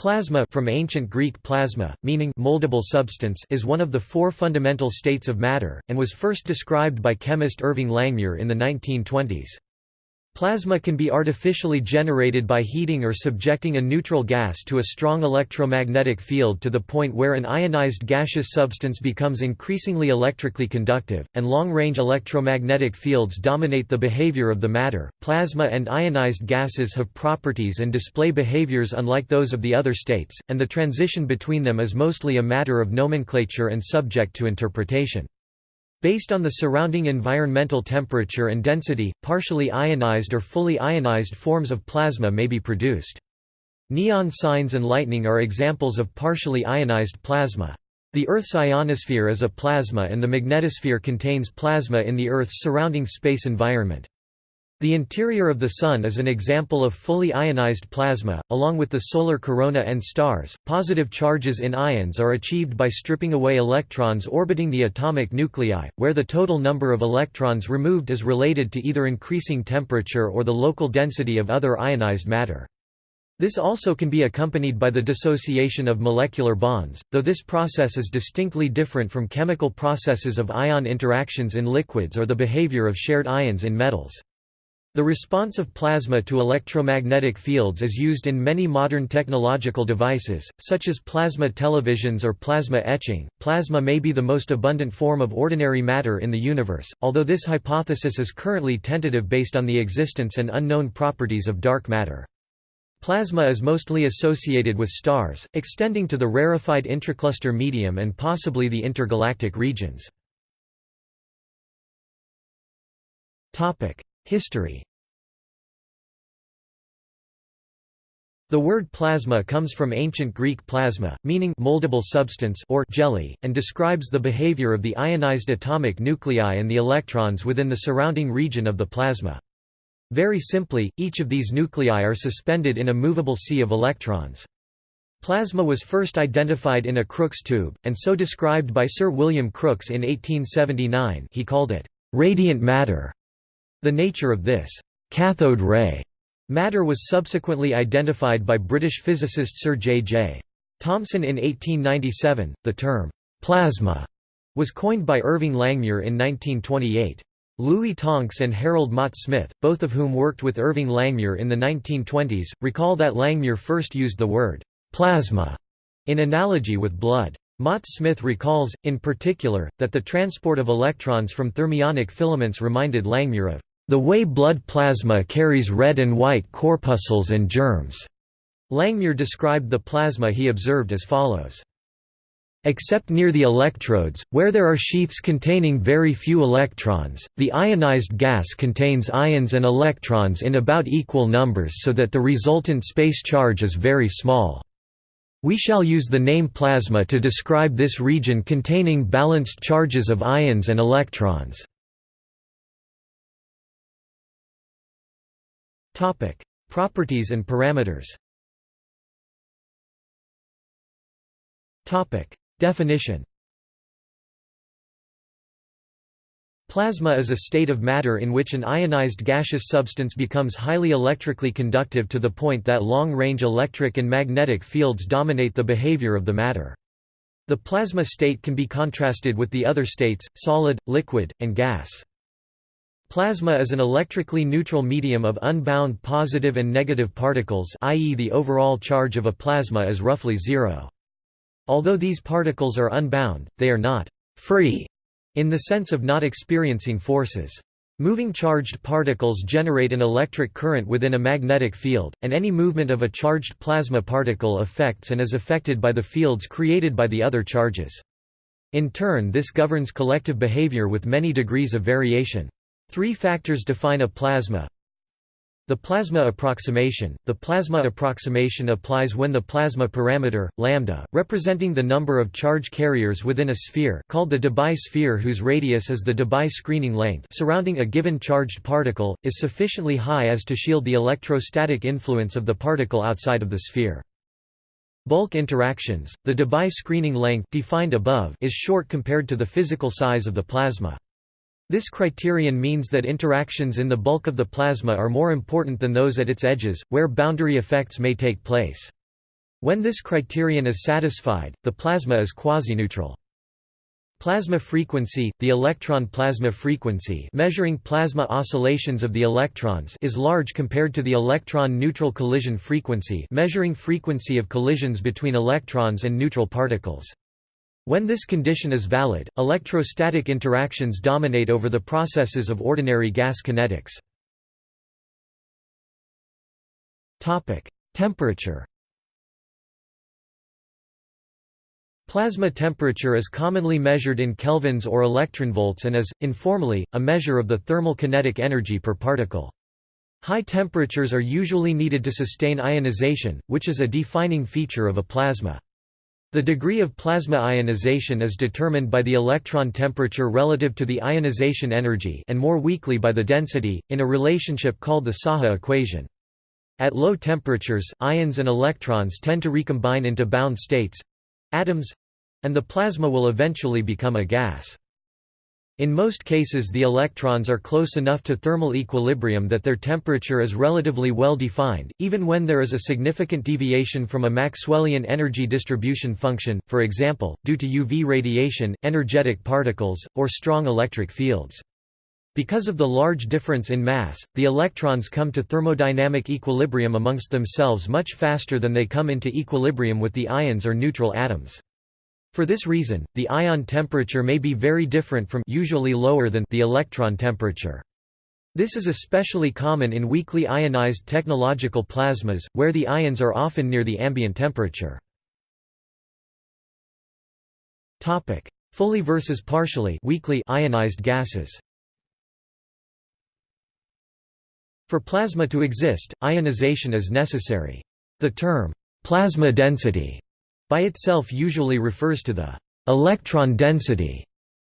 Plasma from ancient Greek plasma, meaning moldable substance is one of the four fundamental states of matter, and was first described by chemist Irving Langmuir in the 1920s. Plasma can be artificially generated by heating or subjecting a neutral gas to a strong electromagnetic field to the point where an ionized gaseous substance becomes increasingly electrically conductive, and long-range electromagnetic fields dominate the behavior of the matter. Plasma and ionized gases have properties and display behaviors unlike those of the other states, and the transition between them is mostly a matter of nomenclature and subject to interpretation. Based on the surrounding environmental temperature and density, partially ionized or fully ionized forms of plasma may be produced. Neon signs and lightning are examples of partially ionized plasma. The Earth's ionosphere is a plasma and the magnetosphere contains plasma in the Earth's surrounding space environment. The interior of the Sun is an example of fully ionized plasma, along with the solar corona and stars. Positive charges in ions are achieved by stripping away electrons orbiting the atomic nuclei, where the total number of electrons removed is related to either increasing temperature or the local density of other ionized matter. This also can be accompanied by the dissociation of molecular bonds, though this process is distinctly different from chemical processes of ion interactions in liquids or the behavior of shared ions in metals. The response of plasma to electromagnetic fields is used in many modern technological devices, such as plasma televisions or plasma etching. Plasma may be the most abundant form of ordinary matter in the universe, although this hypothesis is currently tentative based on the existence and unknown properties of dark matter. Plasma is mostly associated with stars, extending to the rarefied intracluster medium and possibly the intergalactic regions. Topic: History The word plasma comes from ancient Greek plasma, meaning moldable substance or jelly, and describes the behavior of the ionized atomic nuclei and the electrons within the surrounding region of the plasma. Very simply, each of these nuclei are suspended in a movable sea of electrons. Plasma was first identified in a Crookes tube, and so described by Sir William Crookes in 1879 he called it, "...radiant matter." The nature of this cathode ray matter was subsequently identified by British physicist Sir J. J. Thomson in 1897. The term plasma was coined by Irving Langmuir in 1928. Louis Tonks and Harold Mott Smith, both of whom worked with Irving Langmuir in the 1920s, recall that Langmuir first used the word plasma in analogy with blood. Mott Smith recalls, in particular, that the transport of electrons from thermionic filaments reminded Langmuir of the way blood plasma carries red and white corpuscles and germs. Langmuir described the plasma he observed as follows. Except near the electrodes, where there are sheaths containing very few electrons, the ionized gas contains ions and electrons in about equal numbers so that the resultant space charge is very small. We shall use the name plasma to describe this region containing balanced charges of ions and electrons. Topic: Properties and parameters. Topic: Definition. Plasma is a state of matter in which an ionized gaseous substance becomes highly electrically conductive to the point that long-range electric and magnetic fields dominate the behavior of the matter. The plasma state can be contrasted with the other states, solid, liquid, and gas. Plasma is an electrically neutral medium of unbound positive and negative particles i.e. the overall charge of a plasma is roughly zero. Although these particles are unbound, they are not «free» in the sense of not experiencing forces. Moving charged particles generate an electric current within a magnetic field, and any movement of a charged plasma particle affects and is affected by the fields created by the other charges. In turn this governs collective behavior with many degrees of variation. Three factors define a plasma. The plasma approximation. The plasma approximation applies when the plasma parameter, lambda, representing the number of charge carriers within a sphere called the Debye sphere whose radius is the Debye screening length surrounding a given charged particle, is sufficiently high as to shield the electrostatic influence of the particle outside of the sphere. Bulk interactions, the Debye screening length defined above is short compared to the physical size of the plasma. This criterion means that interactions in the bulk of the plasma are more important than those at its edges, where boundary effects may take place. When this criterion is satisfied, the plasma is quasi-neutral. Plasma frequency, the electron plasma frequency measuring plasma oscillations of the electrons is large compared to the electron-neutral collision frequency measuring frequency of collisions between electrons and neutral particles. When this condition is valid, electrostatic interactions dominate over the processes of ordinary gas kinetics. Temperature Plasma temperature is commonly measured in kelvins or electronvolts and is, informally, a measure of the thermal kinetic energy per particle. High temperatures are usually needed to sustain ionization, which is a defining feature of a plasma. The degree of plasma ionization is determined by the electron temperature relative to the ionization energy and more weakly by the density, in a relationship called the Saha equation. At low temperatures, ions and electrons tend to recombine into bound states, atoms and the plasma will eventually become a gas. In most cases the electrons are close enough to thermal equilibrium that their temperature is relatively well defined, even when there is a significant deviation from a Maxwellian energy distribution function, for example, due to UV radiation, energetic particles, or strong electric fields. Because of the large difference in mass, the electrons come to thermodynamic equilibrium amongst themselves much faster than they come into equilibrium with the ions or neutral atoms. For this reason, the ion temperature may be very different from usually lower than the electron temperature. This is especially common in weakly ionized technological plasmas, where the ions are often near the ambient temperature. Topic: Fully versus partially weakly ionized gases For plasma to exist, ionization is necessary. The term, plasma density, by itself usually refers to the electron density,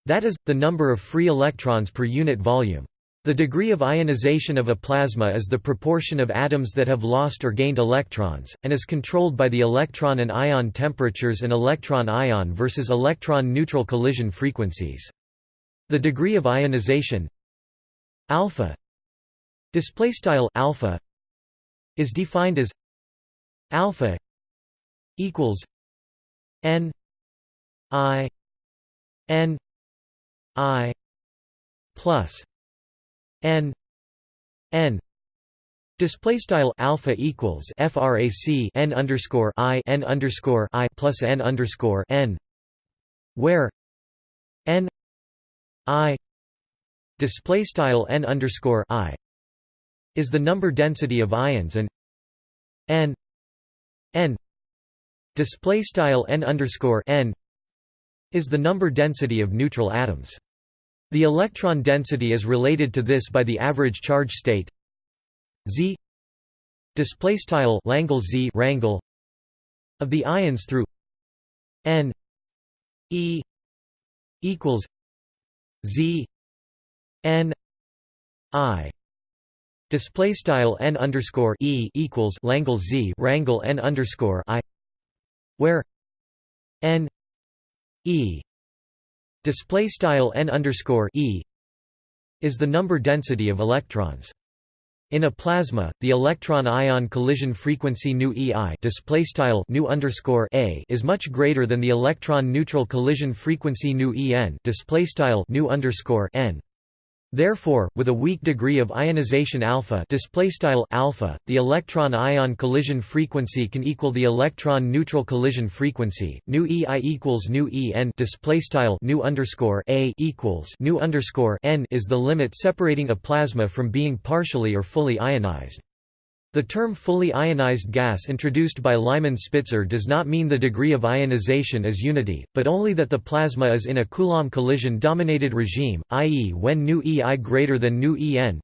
that is, the number of free electrons per unit volume. The degree of ionization of a plasma is the proportion of atoms that have lost or gained electrons, and is controlled by the electron and ion temperatures and electron-ion versus electron-neutral collision frequencies. The degree of ionization alpha alpha is defined as alpha equals n i n i plus n n. Display style alpha equals frac n underscore i n underscore i plus n underscore n, where n i display style n underscore i is the number density of ions and n n display style n underscore n is the number density of neutral atoms. The electron density is related to this by the average charge state z display style Langle z wrangle of the ions through n e equals z n i Display style n underscore e equals Langle z wrangle n underscore i, where n e display style n underscore e is the number density of electrons. In a plasma, the electron-ion collision frequency nu EI display style nu underscore a is much greater than the electron-neutral collision frequency nu EN display style nu underscore n. Therefore, with a weak degree of ionization alpha, alpha the electron-ion collision frequency can equal the electron-neutral collision frequency. Nu EI equals nu EN displaystyle nu underscore a equals nu underscore n is the limit separating a plasma from being partially or fully ionized. The term fully ionized gas introduced by Lyman Spitzer does not mean the degree of ionization is unity, but only that the plasma is in a Coulomb collision-dominated regime, i.e. when nu EI greater than nu EN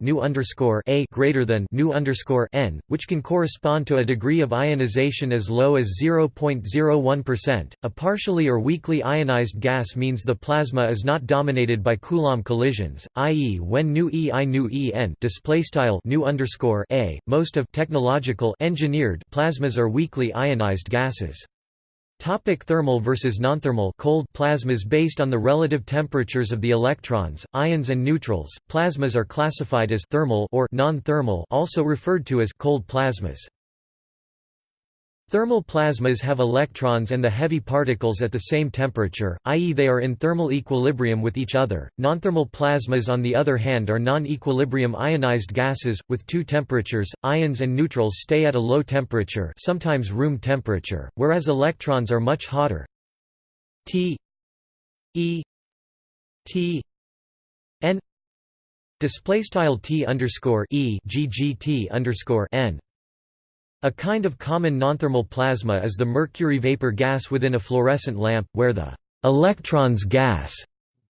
nu underscore a greater than nu underscore n, which can correspond to a degree of ionization as low as 0.01%. A partially or weakly ionized gas means the plasma is not dominated by Coulomb collisions, i.e. when nu EI nu EN displaystyle nu underscore a, most of technological engineered plasmas are weakly ionized gases. Topic thermal versus nonthermal cold plasmas Based on the relative temperatures of the electrons, ions and neutrals, plasmas are classified as thermal or non-thermal also referred to as cold plasmas. Thermal plasmas have electrons and the heavy particles at the same temperature, i.e. they are in thermal equilibrium with each other. Nonthermal plasmas on the other hand are non-equilibrium ionized gases, with two temperatures, ions and neutrals stay at a low temperature sometimes room temperature, whereas electrons are much hotter. T E T N display style T underscore E GGT underscore N a kind of common nonthermal plasma is the mercury vapor gas within a fluorescent lamp, where the electrons gas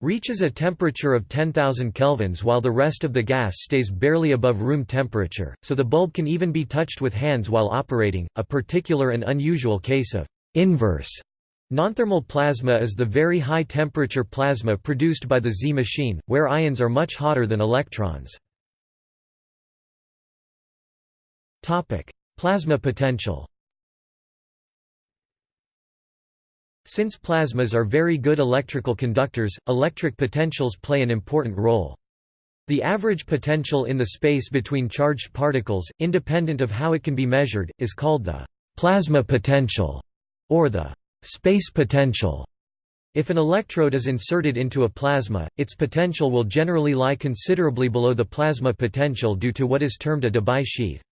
reaches a temperature of 10,000 kelvins while the rest of the gas stays barely above room temperature, so the bulb can even be touched with hands while operating. A particular and unusual case of inverse nonthermal plasma is the very high temperature plasma produced by the Z machine, where ions are much hotter than electrons. Plasma potential Since plasmas are very good electrical conductors, electric potentials play an important role. The average potential in the space between charged particles, independent of how it can be measured, is called the plasma potential, or the space potential. If an electrode is inserted into a plasma, its potential will generally lie considerably below the plasma potential due to what is termed a Debye sheath.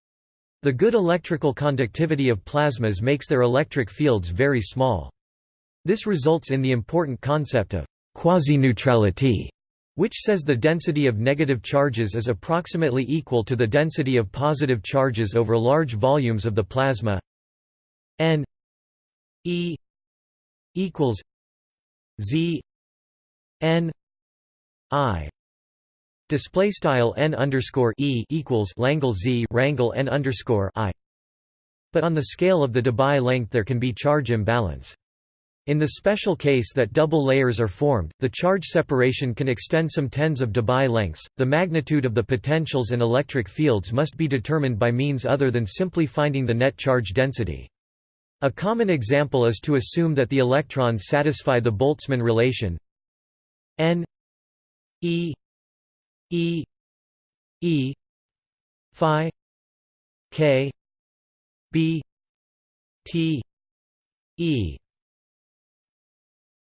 The good electrical conductivity of plasmas makes their electric fields very small. This results in the important concept of quasi-neutrality, which says the density of negative charges is approximately equal to the density of positive charges over large volumes of the plasma n e equals z n i Display style n underscore e equals Langle z wrangle n underscore i. But on the scale of the Debye length, there can be charge imbalance. In the special case that double layers are formed, the charge separation can extend some tens of Debye lengths. The magnitude of the potentials and electric fields must be determined by means other than simply finding the net charge density. A common example is to assume that the electrons satisfy the Boltzmann relation n e E E Phi K B T E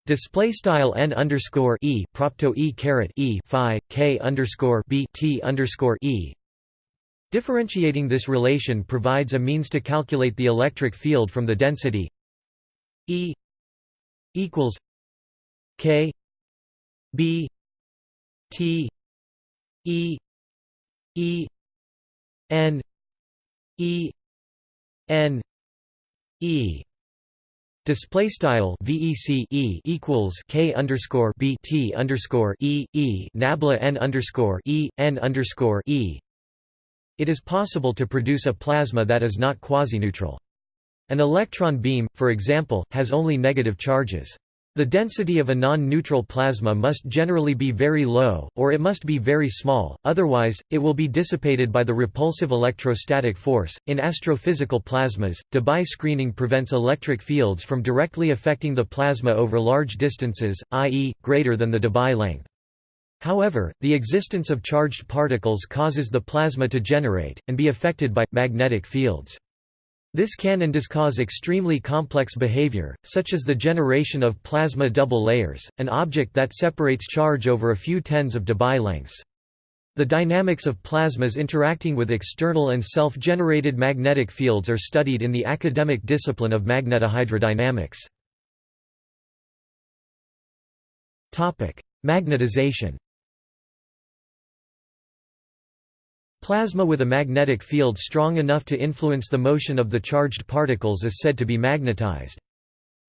Display style n underscore e propto e caret e phi k underscore b t underscore e. Differentiating this relation provides a means to calculate the electric field from the density E equals k b t E E N E N E Display style VEC E equals K underscore B T underscore E E Nabla N underscore E N underscore E. It is possible to produce a plasma that is not quasi-neutral. An electron beam, for example, has only negative charges. The density of a non-neutral plasma must generally be very low, or it must be very small, otherwise, it will be dissipated by the repulsive electrostatic force. In astrophysical plasmas, Debye screening prevents electric fields from directly affecting the plasma over large distances, i.e., greater than the Debye length. However, the existence of charged particles causes the plasma to generate, and be affected by, magnetic fields. This can and does cause extremely complex behavior, such as the generation of plasma double layers, an object that separates charge over a few tens of Debye lengths. The dynamics of plasmas interacting with external and self-generated magnetic fields are studied in the academic discipline of magnetohydrodynamics. Magnetization Plasma with a magnetic field strong enough to influence the motion of the charged particles is said to be magnetized.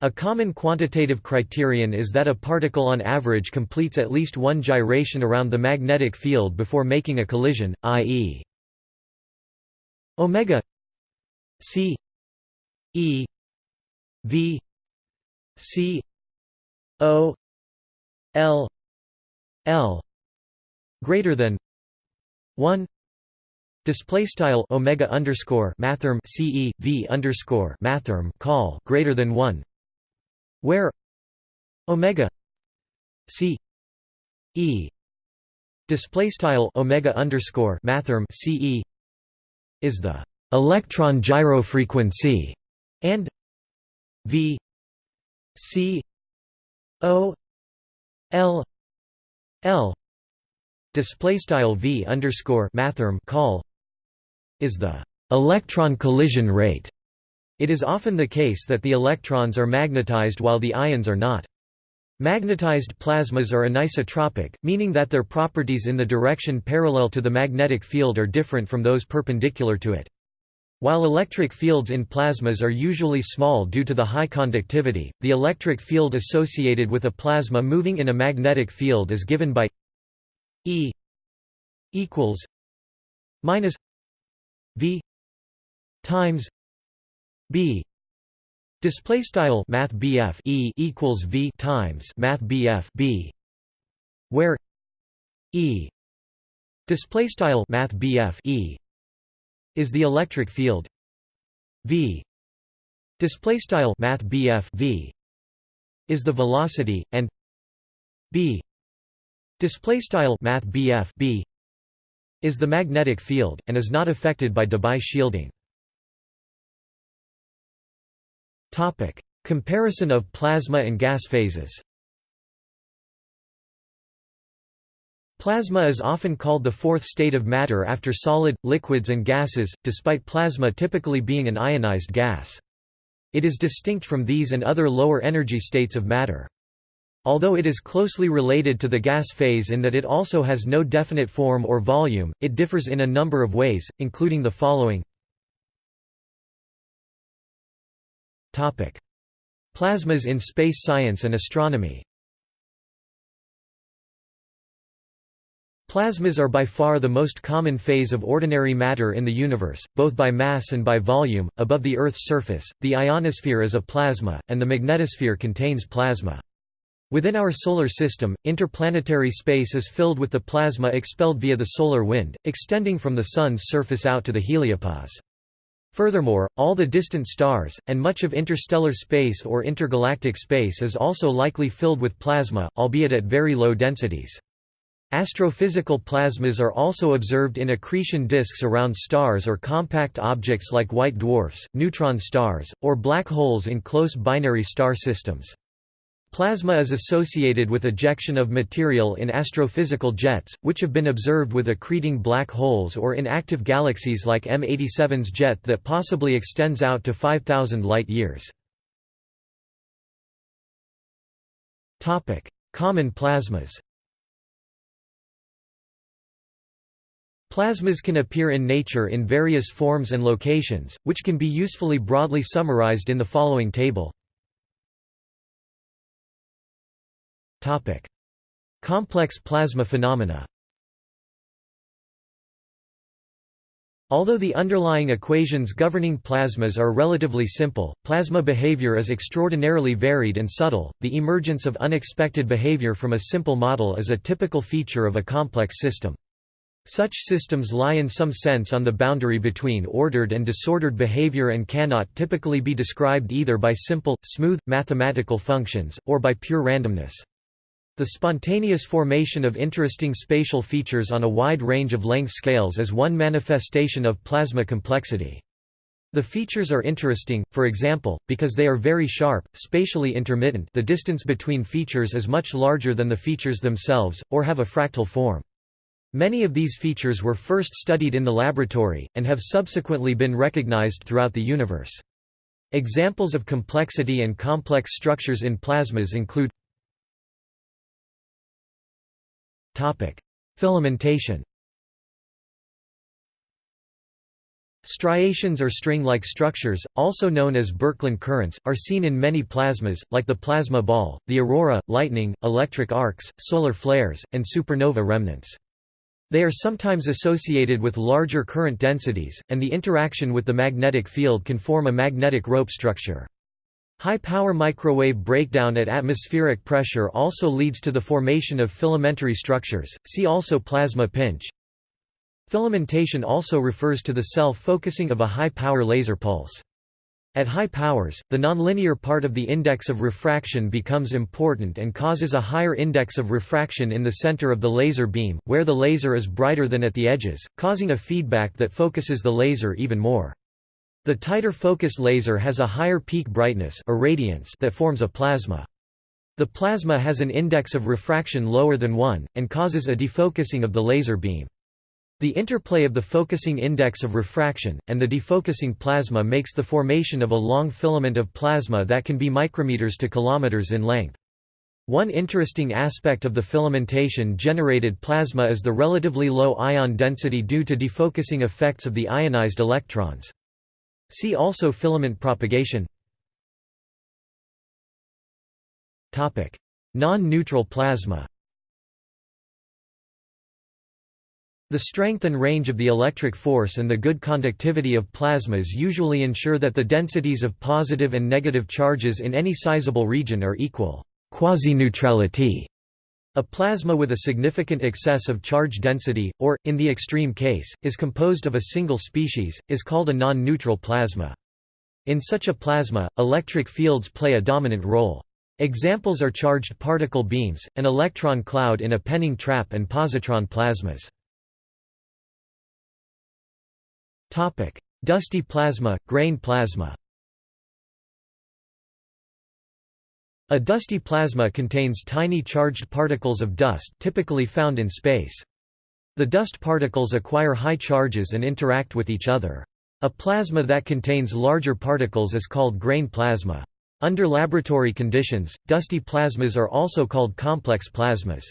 A common quantitative criterion is that a particle on average completes at least one gyration around the magnetic field before making a collision, i.e. omega c e v c o l l greater than 1 Display style omega underscore mathrm ce v underscore mathrm call greater than one, where omega c e display style omega underscore mathrm ce is the electron gyro frequency and v c o l l display style v underscore mathrm call is the electron collision rate. It is often the case that the electrons are magnetized while the ions are not. Magnetized plasmas are anisotropic, meaning that their properties in the direction parallel to the magnetic field are different from those perpendicular to it. While electric fields in plasmas are usually small due to the high conductivity, the electric field associated with a plasma moving in a magnetic field is given by E equals minus V times B. Display style Math E equals V times Math B where E. Display style Math E is the electric field. V. Display style Math V is the velocity and B. Display style Math B is the magnetic field and is not affected by Debye shielding Comparison of plasma and gas phases. Plasma is often called the fourth state of matter after solid, liquids and gases, despite plasma typically being an ionized gas. It is distinct from these and other lower energy states of matter. Although it is closely related to the gas phase in that it also has no definite form or volume, it differs in a number of ways, including the following Plasmas in space science and astronomy Plasmas are by far the most common phase of ordinary matter in the universe, both by mass and by volume. Above the Earth's surface, the ionosphere is a plasma, and the magnetosphere contains plasma. Within our solar system, interplanetary space is filled with the plasma expelled via the solar wind, extending from the Sun's surface out to the heliopause. Furthermore, all the distant stars, and much of interstellar space or intergalactic space is also likely filled with plasma, albeit at very low densities. Astrophysical plasmas are also observed in accretion disks around stars or compact objects like white dwarfs, neutron stars, or black holes in close binary star systems. Plasma is associated with ejection of material in astrophysical jets, which have been observed with accreting black holes or in active galaxies like M87's jet that possibly extends out to 5,000 light-years. Common plasmas Plasmas can appear in nature in various forms and locations, which can be usefully broadly summarized in the following table. Topic: Complex plasma phenomena. Although the underlying equations governing plasmas are relatively simple, plasma behavior is extraordinarily varied and subtle. The emergence of unexpected behavior from a simple model is a typical feature of a complex system. Such systems lie in some sense on the boundary between ordered and disordered behavior and cannot typically be described either by simple, smooth, mathematical functions, or by pure randomness. The spontaneous formation of interesting spatial features on a wide range of length scales is one manifestation of plasma complexity. The features are interesting, for example, because they are very sharp, spatially intermittent the distance between features is much larger than the features themselves, or have a fractal form. Many of these features were first studied in the laboratory, and have subsequently been recognized throughout the universe. Examples of complexity and complex structures in plasmas include Filamentation Striations or string-like structures, also known as Birkeland currents, are seen in many plasmas, like the plasma ball, the aurora, lightning, electric arcs, solar flares, and supernova remnants. They are sometimes associated with larger current densities, and the interaction with the magnetic field can form a magnetic rope structure. High-power microwave breakdown at atmospheric pressure also leads to the formation of filamentary structures, see also plasma pinch. Filamentation also refers to the self-focusing of a high-power laser pulse. At high powers, the nonlinear part of the index of refraction becomes important and causes a higher index of refraction in the center of the laser beam, where the laser is brighter than at the edges, causing a feedback that focuses the laser even more. The tighter focus laser has a higher peak brightness irradiance that forms a plasma. The plasma has an index of refraction lower than 1, and causes a defocusing of the laser beam. The interplay of the focusing index of refraction, and the defocusing plasma makes the formation of a long filament of plasma that can be micrometers to kilometers in length. One interesting aspect of the filamentation generated plasma is the relatively low ion density due to defocusing effects of the ionized electrons. See also filament propagation. Non-neutral plasma. The strength and range of the electric force and the good conductivity of plasmas usually ensure that the densities of positive and negative charges in any sizable region are equal. Quasi-neutrality. A plasma with a significant excess of charge density, or, in the extreme case, is composed of a single species, is called a non-neutral plasma. In such a plasma, electric fields play a dominant role. Examples are charged particle beams, an electron cloud in a Penning trap and positron plasmas. Dusty plasma, grain plasma A dusty plasma contains tiny charged particles of dust typically found in space. The dust particles acquire high charges and interact with each other. A plasma that contains larger particles is called grain plasma. Under laboratory conditions, dusty plasmas are also called complex plasmas.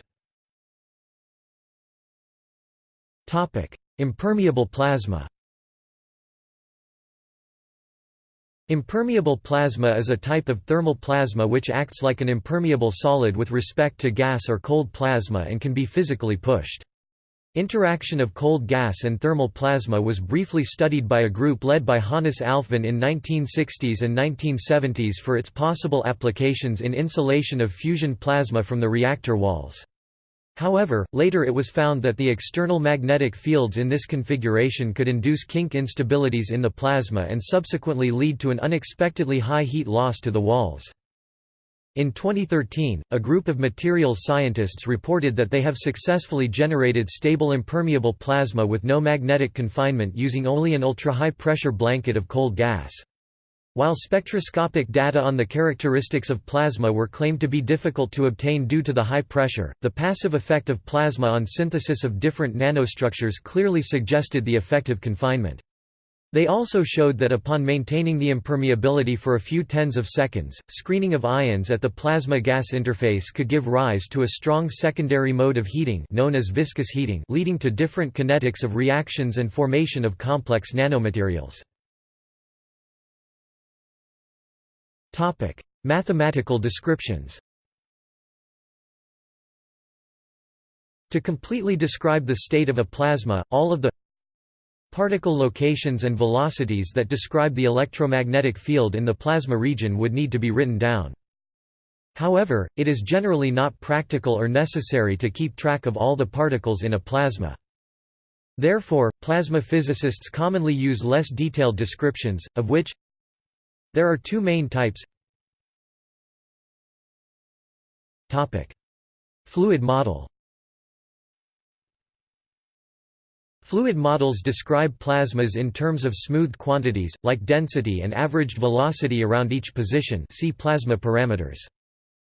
Impermeable plasma Impermeable plasma is a type of thermal plasma which acts like an impermeable solid with respect to gas or cold plasma and can be physically pushed. Interaction of cold gas and thermal plasma was briefly studied by a group led by Hannes Alfvén in 1960s and 1970s for its possible applications in insulation of fusion plasma from the reactor walls. However, later it was found that the external magnetic fields in this configuration could induce kink instabilities in the plasma and subsequently lead to an unexpectedly high heat loss to the walls. In 2013, a group of materials scientists reported that they have successfully generated stable impermeable plasma with no magnetic confinement using only an ultra-high pressure blanket of cold gas. While spectroscopic data on the characteristics of plasma were claimed to be difficult to obtain due to the high pressure, the passive effect of plasma on synthesis of different nanostructures clearly suggested the effective confinement. They also showed that upon maintaining the impermeability for a few tens of seconds, screening of ions at the plasma-gas interface could give rise to a strong secondary mode of heating known as viscous heating leading to different kinetics of reactions and formation of complex nanomaterials. Topic: Mathematical descriptions. To completely describe the state of a plasma, all of the particle locations and velocities that describe the electromagnetic field in the plasma region would need to be written down. However, it is generally not practical or necessary to keep track of all the particles in a plasma. Therefore, plasma physicists commonly use less detailed descriptions, of which there are two main types Fluid model Fluid models describe plasmas in terms of smoothed quantities, like density and averaged velocity around each position see plasma parameters.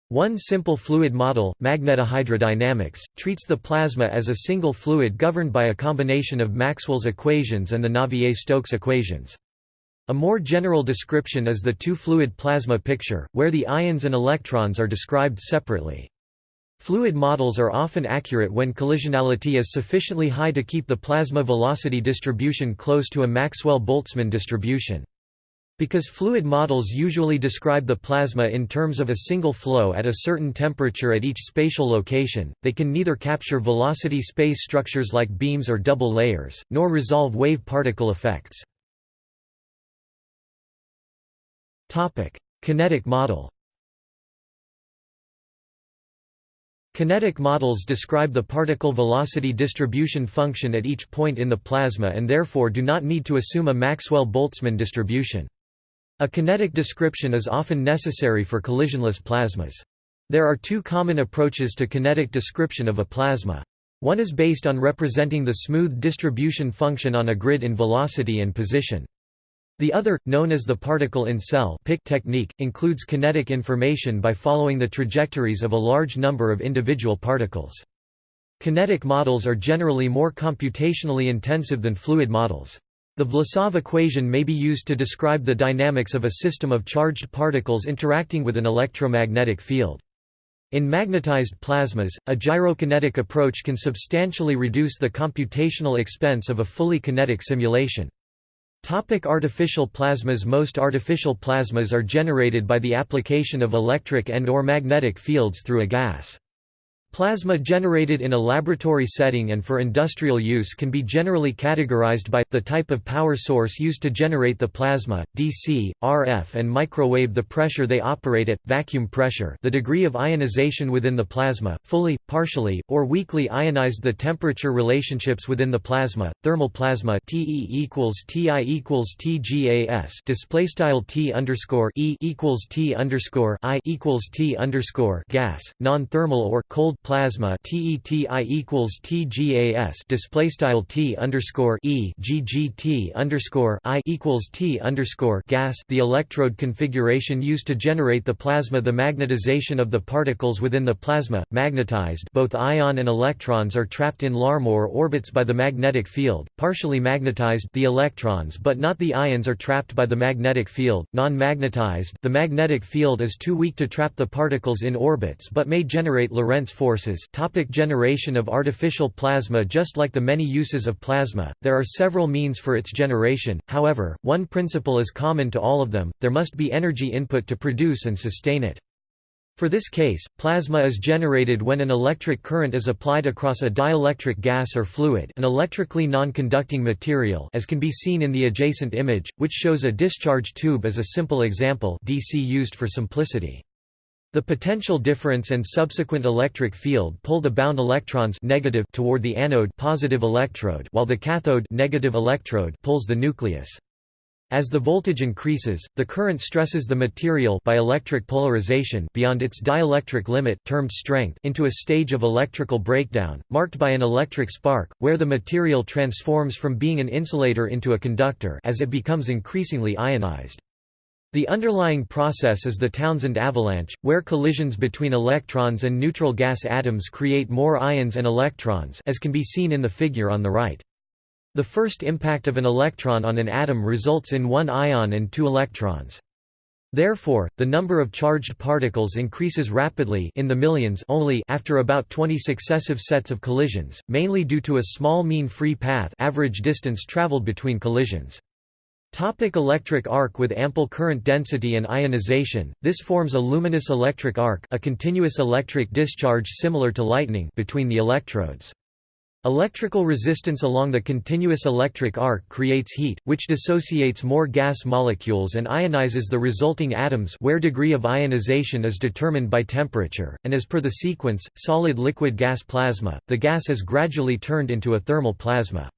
One simple fluid model, magnetohydrodynamics, treats the plasma as a single fluid governed by a combination of Maxwell's equations and the Navier-Stokes equations. A more general description is the two-fluid plasma picture, where the ions and electrons are described separately. Fluid models are often accurate when collisionality is sufficiently high to keep the plasma velocity distribution close to a Maxwell-Boltzmann distribution. Because fluid models usually describe the plasma in terms of a single flow at a certain temperature at each spatial location, they can neither capture velocity space structures like beams or double layers, nor resolve wave-particle effects. Topic: Kinetic model. Kinetic models describe the particle velocity distribution function at each point in the plasma and therefore do not need to assume a Maxwell-Boltzmann distribution. A kinetic description is often necessary for collisionless plasmas. There are two common approaches to kinetic description of a plasma. One is based on representing the smooth distribution function on a grid in velocity and position. The other, known as the particle-in-cell PIC technique, includes kinetic information by following the trajectories of a large number of individual particles. Kinetic models are generally more computationally intensive than fluid models. The Vlasov equation may be used to describe the dynamics of a system of charged particles interacting with an electromagnetic field. In magnetized plasmas, a gyrokinetic approach can substantially reduce the computational expense of a fully kinetic simulation. Topic artificial plasmas Most artificial plasmas are generated by the application of electric and or magnetic fields through a gas. Plasma generated in a laboratory setting and for industrial use can be generally categorized by, the type of power source used to generate the plasma, DC, RF and microwave the pressure they operate at, vacuum pressure the degree of ionization within the plasma, fully, partially, or weakly ionized the temperature relationships within the plasma, thermal plasma TE equals TI equals TGAS display style T underscore E equals T underscore I equals T underscore gas, non-thermal or cold plasma TETI equals TGAS display style T underscore E GGT underscore I equals T underscore gas the electrode configuration used to generate the plasma. The magnetization of the particles within the plasma magnetized both ion and electrons are trapped in Larmor orbits by the magnetic field partially magnetized the electrons but not the ions are trapped by the magnetic field. Non-magnetized the magnetic field is too weak to trap the particles in orbits but may generate Lorentz force sources topic Generation of artificial plasma Just like the many uses of plasma, there are several means for its generation, however, one principle is common to all of them, there must be energy input to produce and sustain it. For this case, plasma is generated when an electric current is applied across a dielectric gas or fluid an electrically non-conducting material as can be seen in the adjacent image, which shows a discharge tube as a simple example DC used for simplicity. The potential difference and subsequent electric field pull the bound electrons negative toward the anode positive electrode while the cathode negative electrode pulls the nucleus. As the voltage increases, the current stresses the material by electric polarization beyond its dielectric limit termed strength into a stage of electrical breakdown, marked by an electric spark, where the material transforms from being an insulator into a conductor as it becomes increasingly ionized. The underlying process is the Townsend avalanche, where collisions between electrons and neutral gas atoms create more ions and electrons as can be seen in the figure on the right. The first impact of an electron on an atom results in one ion and two electrons. Therefore, the number of charged particles increases rapidly in the millions only after about 20 successive sets of collisions, mainly due to a small mean free path average distance traveled between collisions. Topic electric arc With ample current density and ionization, this forms a luminous electric arc a continuous electric discharge similar to lightning between the electrodes. Electrical resistance along the continuous electric arc creates heat, which dissociates more gas molecules and ionizes the resulting atoms where degree of ionization is determined by temperature, and as per the sequence, solid liquid gas plasma, the gas is gradually turned into a thermal plasma.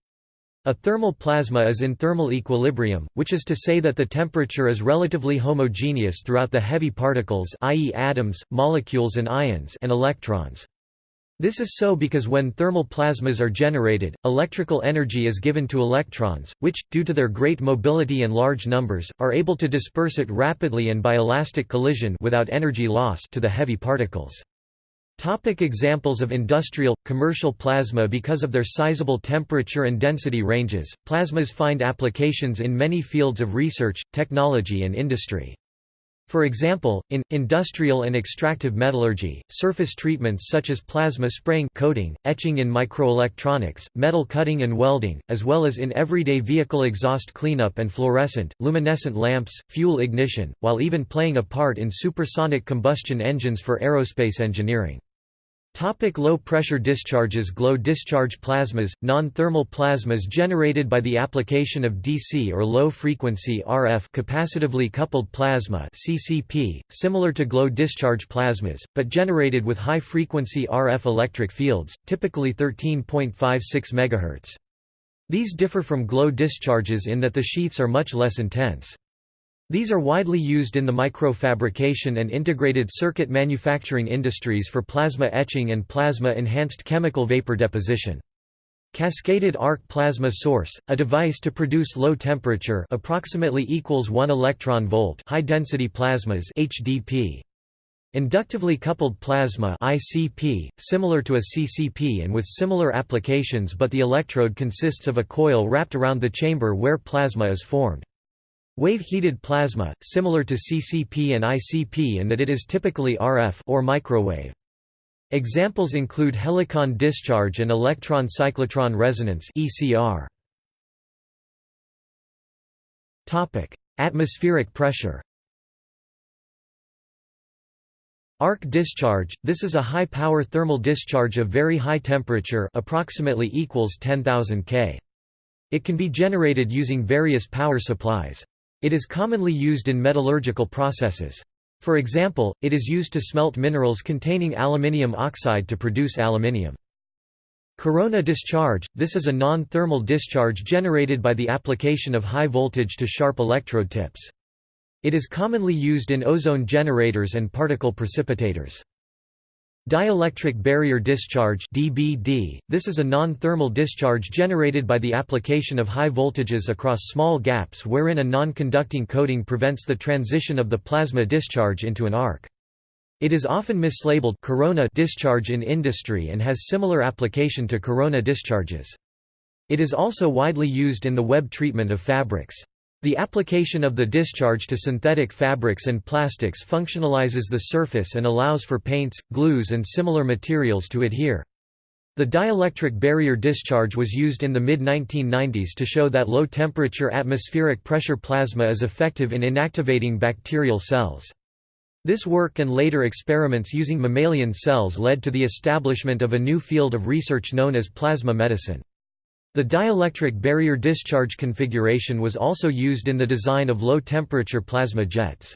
A thermal plasma is in thermal equilibrium, which is to say that the temperature is relatively homogeneous throughout the heavy particles i.e. atoms, molecules and ions and electrons. This is so because when thermal plasmas are generated, electrical energy is given to electrons, which, due to their great mobility and large numbers, are able to disperse it rapidly and by elastic collision without energy loss to the heavy particles. Topic examples of industrial, commercial plasma Because of their sizable temperature and density ranges, plasmas find applications in many fields of research, technology and industry. For example, in, industrial and extractive metallurgy, surface treatments such as plasma spraying coating, etching in microelectronics, metal cutting and welding, as well as in everyday vehicle exhaust cleanup and fluorescent, luminescent lamps, fuel ignition, while even playing a part in supersonic combustion engines for aerospace engineering. Topic low pressure discharges Glow discharge plasmas, non-thermal plasmas generated by the application of DC or low-frequency RF capacitively coupled plasma CCP, similar to glow discharge plasmas, but generated with high-frequency RF electric fields, typically 13.56 MHz. These differ from glow discharges in that the sheaths are much less intense. These are widely used in the microfabrication and integrated circuit manufacturing industries for plasma etching and plasma-enhanced chemical vapor deposition. Cascaded arc plasma source, a device to produce low temperature approximately equals 1 electron volt high density plasmas HDP. Inductively coupled plasma ICP, similar to a CCP and with similar applications but the electrode consists of a coil wrapped around the chamber where plasma is formed. Wave-heated plasma, similar to CCP and ICP in that it is typically RF or microwave. Examples include helicon discharge and electron cyclotron resonance (ECR). Topic: Atmospheric pressure. Arc discharge – This is a high-power thermal discharge of very high temperature approximately equals 10,000 K. It can be generated using various power supplies. It is commonly used in metallurgical processes. For example, it is used to smelt minerals containing aluminium oxide to produce aluminium. Corona discharge – This is a non-thermal discharge generated by the application of high voltage to sharp electrode tips. It is commonly used in ozone generators and particle precipitators. Dielectric barrier discharge DBD, this is a non-thermal discharge generated by the application of high voltages across small gaps wherein a non-conducting coating prevents the transition of the plasma discharge into an arc. It is often mislabeled corona discharge in industry and has similar application to corona discharges. It is also widely used in the web treatment of fabrics. The application of the discharge to synthetic fabrics and plastics functionalizes the surface and allows for paints, glues and similar materials to adhere. The dielectric barrier discharge was used in the mid-1990s to show that low-temperature atmospheric pressure plasma is effective in inactivating bacterial cells. This work and later experiments using mammalian cells led to the establishment of a new field of research known as plasma medicine. The dielectric barrier discharge configuration was also used in the design of low-temperature plasma jets.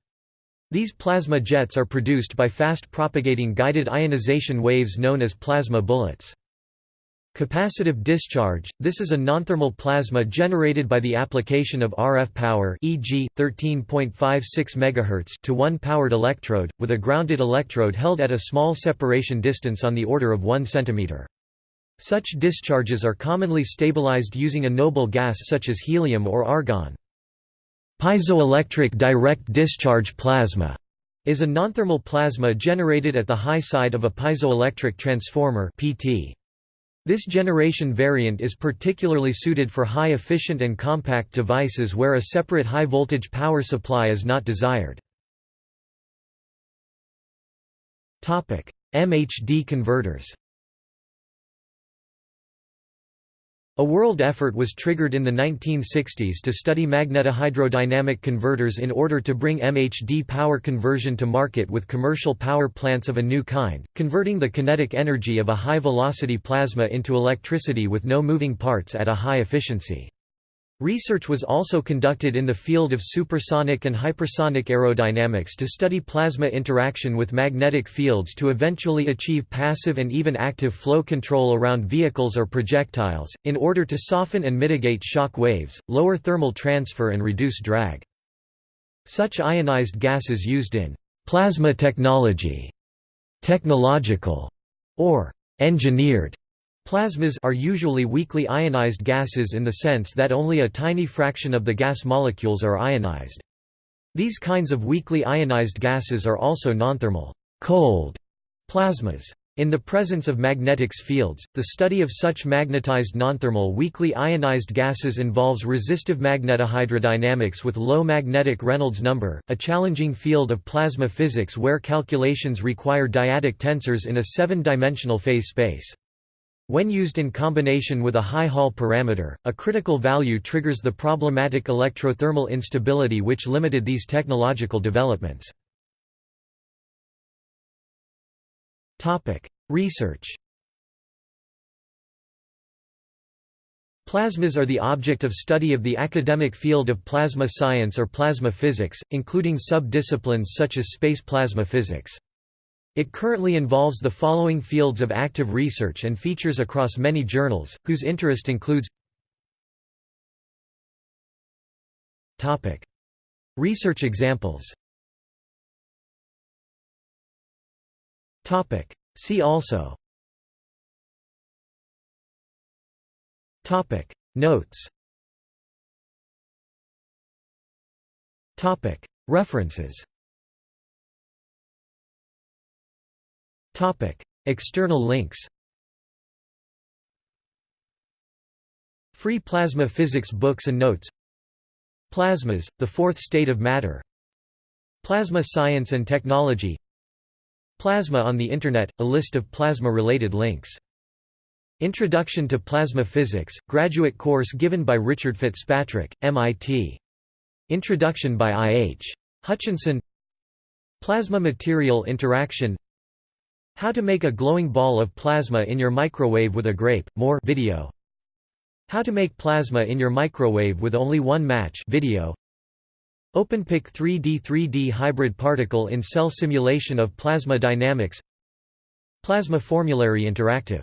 These plasma jets are produced by fast-propagating guided ionization waves known as plasma bullets. Capacitive discharge – This is a nonthermal plasma generated by the application of RF power e.g., 13.56 MHz to one powered electrode, with a grounded electrode held at a small separation distance on the order of 1 cm. Such discharges are commonly stabilized using a noble gas such as helium or argon. Piezoelectric direct discharge plasma is a nonthermal plasma generated at the high side of a piezoelectric transformer PT. This generation variant is particularly suited for high-efficient and compact devices where a separate high-voltage power supply is not desired. MHD converters A world effort was triggered in the 1960s to study magnetohydrodynamic converters in order to bring MHD power conversion to market with commercial power plants of a new kind, converting the kinetic energy of a high-velocity plasma into electricity with no moving parts at a high efficiency. Research was also conducted in the field of supersonic and hypersonic aerodynamics to study plasma interaction with magnetic fields to eventually achieve passive and even active flow control around vehicles or projectiles, in order to soften and mitigate shock waves, lower thermal transfer and reduce drag. Such ionized gases used in plasma technology, technological, or engineered Plasmas are usually weakly ionized gases in the sense that only a tiny fraction of the gas molecules are ionized. These kinds of weakly ionized gases are also nonthermal cold plasmas. In the presence of magnetics fields, the study of such magnetized nonthermal weakly ionized gases involves resistive magnetohydrodynamics with low magnetic Reynolds number, a challenging field of plasma physics where calculations require dyadic tensors in a seven-dimensional phase space. When used in combination with a high Hall parameter, a critical value triggers the problematic electrothermal instability which limited these technological developments. Research Plasmas are the object of study of the academic field of plasma science or plasma physics, including sub-disciplines such as space plasma physics. It currently involves the following fields of active research and features across many journals, whose interest includes Research examples See also Notes Topic. References Topic External links Free plasma physics books and notes Plasmas, the fourth state of matter Plasma science and technology Plasma on the Internet – a list of plasma-related links. Introduction to Plasma Physics, graduate course given by Richard Fitzpatrick, MIT. Introduction by I. H. Hutchinson Plasma material interaction How to make a glowing ball of plasma in your microwave with a grape, more video. How to make plasma in your microwave with only one match video. OpenPIC 3D 3D hybrid particle in cell simulation of plasma dynamics. Plasma formulary interactive